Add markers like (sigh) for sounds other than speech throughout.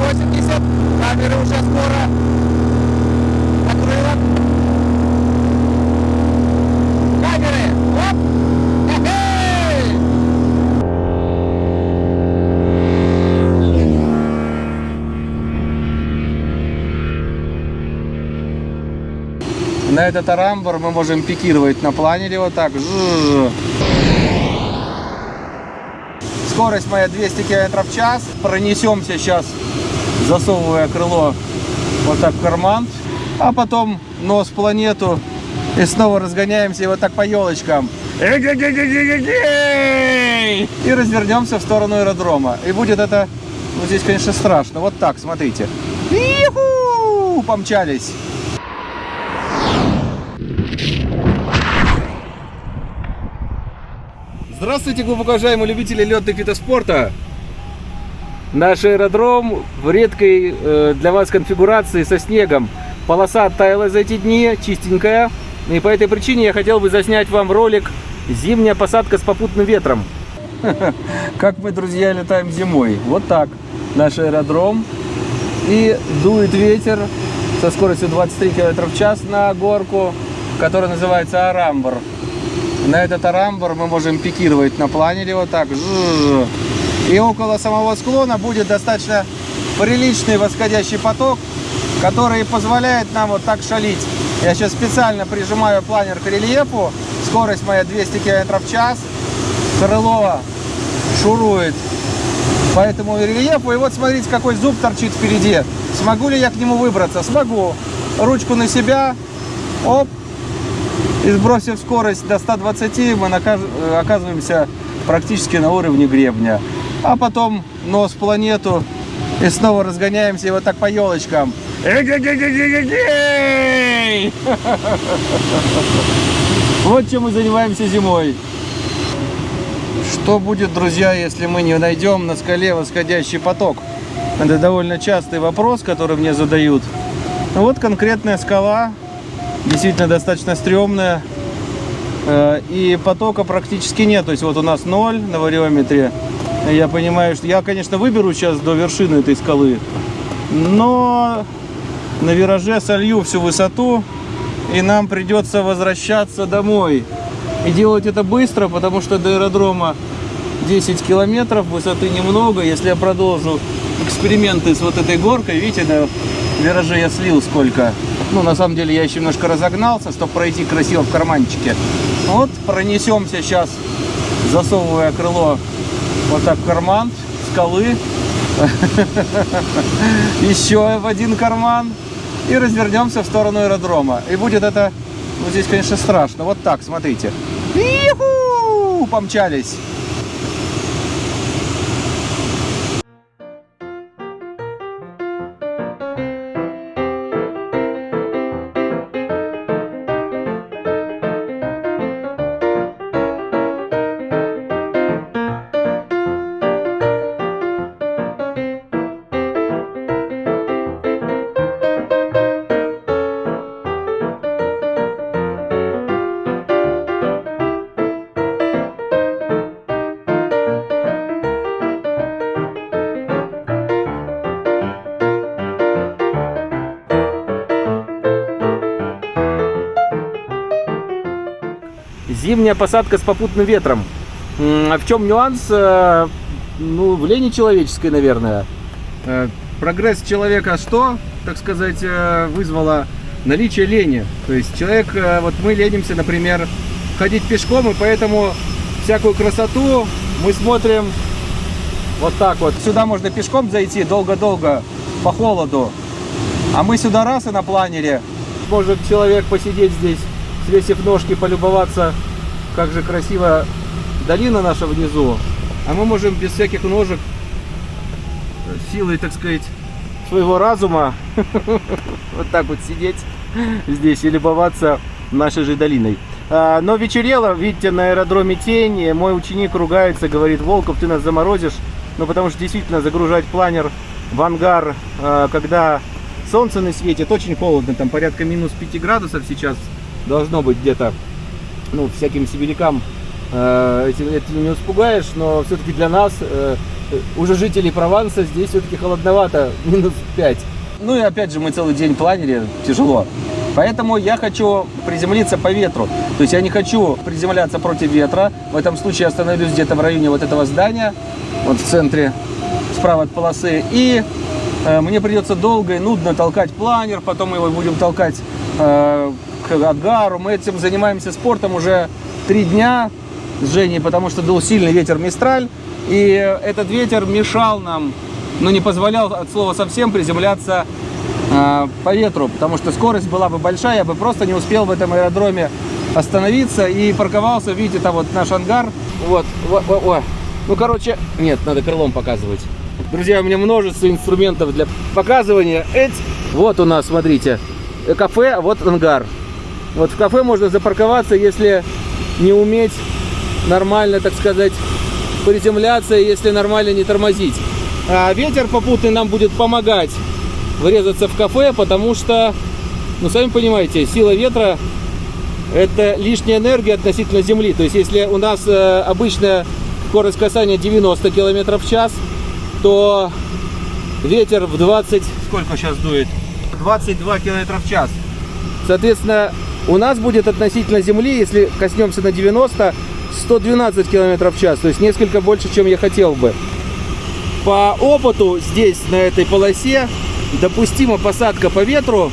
80. Камеры уже скоро. Накрыло. Камеры. Оп. На этот арамбор мы можем пикировать на планере вот так. Скорость моя 200 км в час. Пронесемся сейчас, засовывая крыло вот так в карман. А потом нос в планету. И снова разгоняемся вот так по елочкам. И развернемся в сторону аэродрома. И будет это, ну здесь, конечно, страшно. Вот так, смотрите. Помчались. Здравствуйте, глубоко уважаемые любители летных видов спорта. Наш аэродром в редкой э, для вас конфигурации со снегом. Полоса оттаяла за эти дни, чистенькая. И по этой причине я хотел бы заснять вам ролик «Зимняя посадка с попутным ветром». (laughs) Как мы, друзья, летаем зимой. Вот так. Наш аэродром. И дует ветер со скоростью 23 км в час на горку, которая называется Арамбр. На этот арамбор мы можем пикировать на планере вот так. Жжж. И около самого склона будет достаточно приличный восходящий поток, который позволяет нам вот так шалить. Я сейчас специально прижимаю планер к рельефу. Скорость моя 200 км в час. Крыло шурует по этому рельефу. И вот смотрите, какой зуб торчит впереди. Смогу ли я к нему выбраться? Смогу. Ручку на себя. Оп. И сбросив скорость до 120, мы оказываемся практически на уровне гребня. А потом нос планету и снова разгоняемся и вот так по елочкам. (laughs) Вот чем мы занимаемся зимой. Что будет, друзья, если мы не найдем на скале восходящий поток? Это довольно частый вопрос, который мне задают. Вот конкретная скала, действительно достаточно стрёмная. Э, и потока практически нет. То есть вот у нас ноль на вариометре. Я понимаю, что я, конечно, выберу сейчас до вершины этой скалы. Но на вираже солью всю высоту. И нам придется возвращаться домой. И делать это быстро, потому что до аэродрома 10 километров, высоты немного. Если я продолжу эксперименты с вот этой горкой, видите, на вираже я слил сколько. Ну, на самом деле, я еще немножко разогнался, чтобы пройти красиво в карманчике. Вот, пронесемся сейчас, засовывая крыло вот так карман скалы. (laughs) Еще в один карман. И развернемся в сторону аэродрома. И будет это, ну, здесь, конечно, страшно. Вот так, смотрите. Помчались. Зимняя посадка с попутным ветром. А в чем нюанс? Э, ну, в лени человеческой, наверное. Э, прогресс человека что, так сказать, э, вызвало наличие лени. То есть человек, вот мы ленимся, например, ходить пешком, и поэтому всякую красоту мы смотрим вот так вот. Сюда можно пешком зайти долго-долго по холоду. А мы сюда раз и на планере. Может человек посидеть здесь, свесив ножки, полюбоваться как же красиво долина наша внизу. А мы можем без всяких ножек, силой, так сказать, своего разума, (laughs) вот так вот сидеть здесь и любоваться нашей же долиной. А, но вечерело, видите, на аэродроме тень, мой ученик ругается, говорит, Волков, ты нас заморозишь. Ну, потому что действительно загружать планер в ангар, а, когда солнце не светит, очень холодно, там порядка минус 5 градусов сейчас должно быть где-то ну, всяким сибирякам э, этим, не испугаешь, но все-таки для нас, э, уже жителей Прованса здесь все-таки холодновато, (laughs) минус 5. Ну и опять же, мы целый день планере, тяжело. Поэтому я хочу приземлиться по ветру. То есть я не хочу приземляться против ветра. В этом случае я остановлюсь где-то в районе вот этого здания, вот в центре, справа от полосы. И э, мне придется долго и нудно толкать планер, потом мы его будем толкать э, Агару. Мы этим занимаемся спортом уже три дня с Женей, потому что дул сильный ветер Мистраль. И этот ветер мешал нам, но не позволял от слова совсем приземляться э, по ветру, потому что скорость была бы большая, я бы просто не успел в этом аэродроме остановиться и парковался, видите, там вот наш ангар. Вот, о, ну короче, нет, надо крылом показывать. Друзья, у меня множество инструментов для показывания. Эть, вот у нас, смотрите, кафе, вот ангар. Вот в кафе можно запарковаться, если не уметь нормально, так сказать, приземляться, если нормально не тормозить. А ветер попутный нам будет помогать врезаться в кафе, потому что, ну, сами понимаете, сила ветра – это лишняя энергия относительно Земли. То есть, если у нас э, обычная скорость касания 90 км в час, то ветер в 20... Сколько сейчас дует? 22 км в час. Соответственно, у нас будет относительно Земли, если коснемся на 90, 112 км в час. То есть, несколько больше, чем я хотел бы. По опыту здесь, на этой полосе, допустима посадка по ветру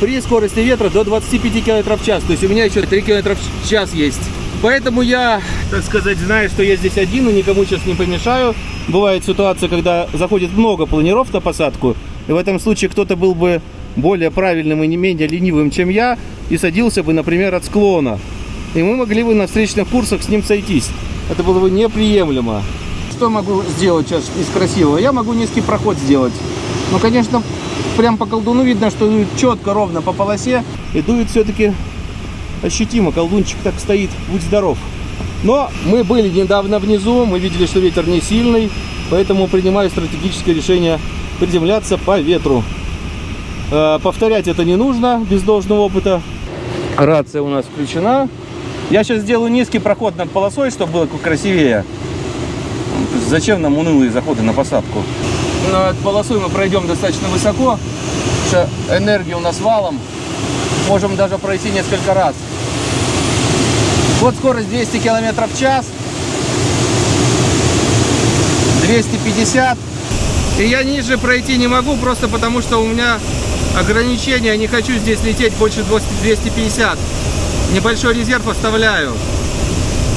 при скорости ветра до 25 км в час. То есть у меня еще 3 км в час есть. Поэтому я, так сказать, знаю, что я здесь один и никому сейчас не помешаю. Бывает ситуация, когда заходит много планиров на посадку. И в этом случае кто-то был бы более правильным и не менее ленивым, чем я, и садился бы, например, от склона. И мы могли бы на встречных курсах с ним сойтись. Это было бы неприемлемо. Что могу сделать сейчас из красивого? Я могу низкий проход сделать. Ну, конечно, прям по колдуну видно, что дует четко, ровно по полосе. И дует все-таки ощутимо. Колдунчик так стоит, будь здоров. Но мы были недавно внизу, мы видели, что ветер не сильный, поэтому принимаю стратегическое решение приземляться по ветру. Э, повторять это не нужно без должного опыта. Рация у нас включена. Я сейчас сделаю низкий проход над полосой, чтобы было красивее. Зачем нам унылые заходы на посадку? над полосой мы пройдем достаточно высоко, что у нас валом. Можем даже пройти несколько раз. Вот скорость 200 км в час. 250. И я ниже пройти не могу, просто потому что у меня ограничения. Не хочу здесь лететь больше 250. Небольшой резерв оставляю.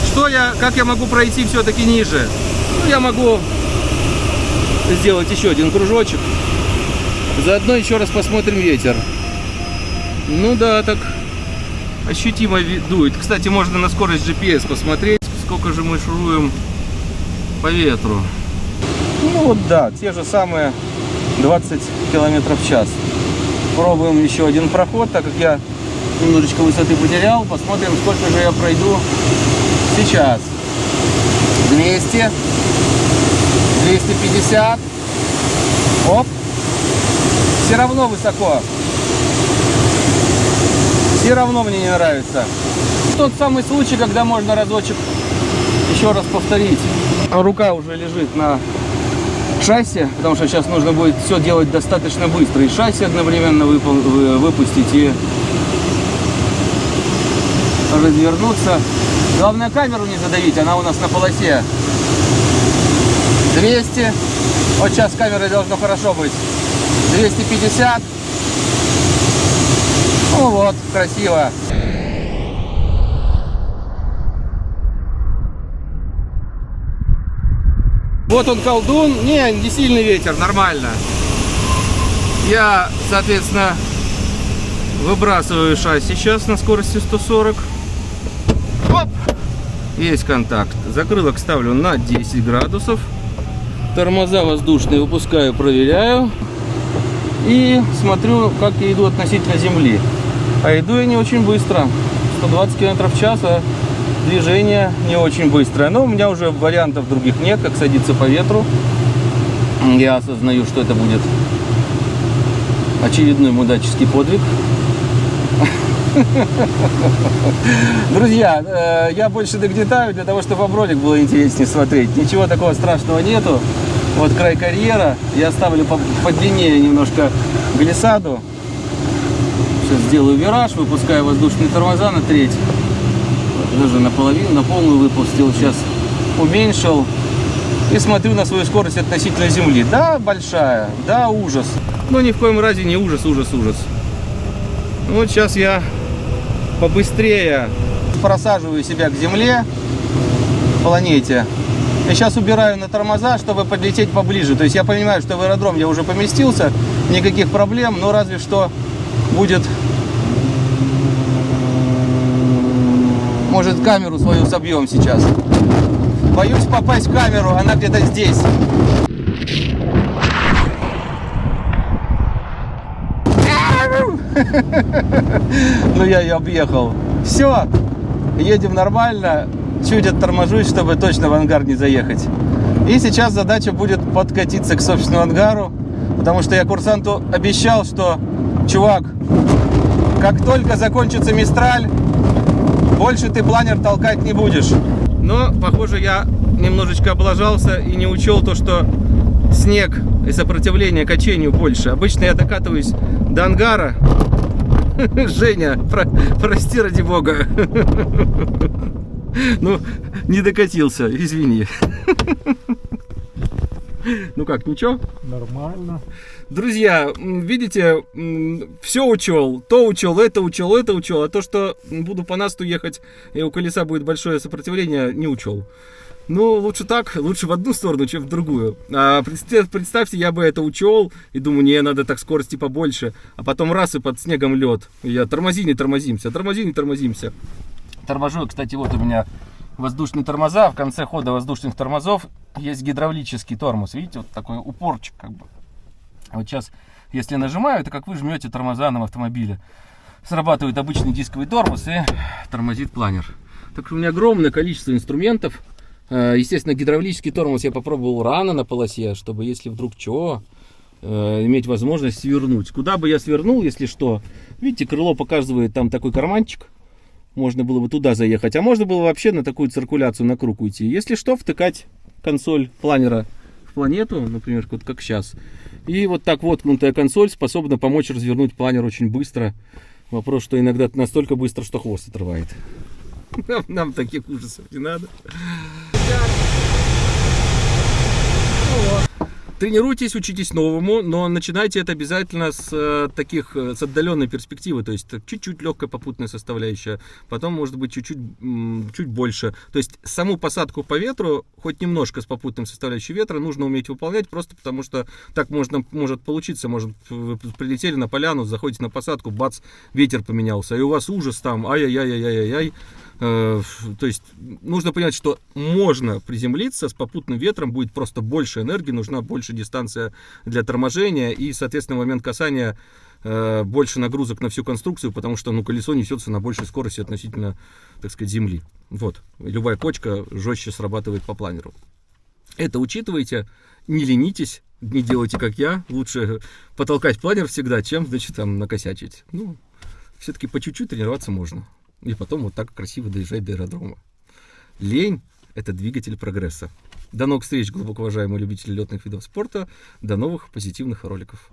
Что я, как я могу пройти все-таки ниже? Ну, я могу сделать еще один кружочек. Заодно еще раз посмотрим ветер. Ну да, так ощутимо дует. Кстати, можно на скорость GPS посмотреть, сколько же мы шуруем по ветру. Ну вот да, те же самые 20 километров в час. Пробуем еще один проход, так как я немножечко высоты потерял. Посмотрим, сколько же я пройду сейчас. 200 250. Оп. Все равно высоко. Все равно мне не нравится. Тот самый случай, когда можно разочек еще раз повторить. Рука уже лежит на шасси, потому что сейчас нужно будет все делать достаточно быстро. И шасси одновременно выпустить и развернуться. Главное камеру не задавить, она у нас на полосе. 200. Вот сейчас с камерой должно хорошо быть. 250. Ну вот, красиво. Вот он колдун. Не, не сильный ветер, нормально. Я, соответственно, выбрасываю шасси сейчас на скорости 140. Оп! Есть контакт. Закрылок ставлю на 10 градусов. Тормоза воздушные выпускаю, проверяю. И смотрю, как я иду относительно земли. А иду я не очень быстро. 120 км в час, а движение не очень быстрое. Но у меня уже вариантов других нет, как садиться по ветру. Я осознаю, что это будет очередной мудаческий подвиг. Друзья, э, я больше нагнетаю для того, чтобы вам ролик было интереснее смотреть. Ничего такого страшного нету. Вот край карьера. Я ставлю по, подлиннее немножко глиссаду. Сейчас сделаю вираж, выпускаю воздушные тормоза на треть. Даже наполовину, на полную выпустил. Сейчас уменьшил. И смотрю на свою скорость относительно земли. Да, большая. Да, ужас. Но ни в коем разе не ужас, ужас, ужас. Вот сейчас я побыстрее просаживаю себя к земле, планете. Я сейчас убираю на тормоза, чтобы подлететь поближе. То есть я понимаю, что в аэродром я уже поместился, никаких проблем, но разве что будет... Может, камеру свою собьем сейчас. Боюсь попасть в камеру, она где-то здесь. (laughs) Ну я ее объехал. Все, едем нормально. Чуть отторможусь, чтобы точно в ангар не заехать. И сейчас задача будет подкатиться к собственному ангару. Потому что я курсанту обещал, что, чувак, как только закончится Мистраль, больше ты планер толкать не будешь. Но, похоже, я немножечко облажался и не учел то, что снег и сопротивление качению больше. Обычно я докатываюсь до ангара. (laughs) Женя, про, прости ради бога. (laughs) Ну, не докатился, извини. (laughs) (laughs) Ну как, ничего? Нормально. Друзья, видите, все учел, то учел, это учел, это учел, а то, что буду по насту ехать, и у колеса будет большое сопротивление, не учел. Ну, лучше так, лучше в одну сторону, чем в другую. А представьте, я бы это учел и думаю, не, надо так скорости побольше. А потом раз и под снегом лед. Я тормози, не тормозимся, тормози, не тормозимся. Торможу, кстати, вот у меня воздушные тормоза. В конце хода воздушных тормозов есть гидравлический тормоз. Видите, вот такой упорчик как бы. Вот сейчас, если нажимаю, это как вы жмете тормоза на автомобиле. Срабатывает обычный дисковый тормоз и тормозит планер. Так что у меня огромное количество инструментов Э, естественно, гидравлический тормоз я попробовал рано на полосе, чтобы если вдруг что, э, иметь возможность свернуть. Куда бы я свернул, если что? Видите, крыло показывает там такой карманчик. Можно было бы туда заехать. А можно было вообще на такую циркуляцию на круг уйти. Если что, втыкать консоль планера в планету, например, вот как сейчас. И вот так воткнутая консоль способна помочь развернуть планер очень быстро. Вопрос, что иногда настолько быстро, что хвост отрывает. Нам, (laughs) нам таких ужасов не надо. Тренируйтесь, учитесь новому, но начинайте это обязательно с э, таких, э, с отдаленной перспективы, то есть чуть-чуть легкая попутная составляющая, потом может быть чуть-чуть чуть больше. То есть саму посадку по ветру, хоть немножко с попутным составляющей ветра, нужно уметь выполнять, просто потому что так можно, может получиться, может вы прилетели на поляну, заходите на посадку, бац, ветер поменялся, и у вас ужас там, ай-яй-яй-яй-яй-яй, то есть нужно понять, что можно приземлиться с попутным ветром, будет просто больше энергии, нужна больше дистанция для торможения и, соответственно, момент касания э, больше нагрузок на всю конструкцию, потому что ну, колесо несется на большей скорости относительно, так сказать, земли. Вот, любая кочка жестче срабатывает по планеру. Это учитывайте, не ленитесь, не делайте как я, лучше потолкать планер всегда, чем, значит, там накосячить. Ну, все-таки по чуть-чуть тренироваться можно. И потом вот так красиво доезжать до аэродрома. Лень – это двигатель прогресса. До новых встреч, глубоко уважаемые любители летных видов спорта. До новых позитивных роликов.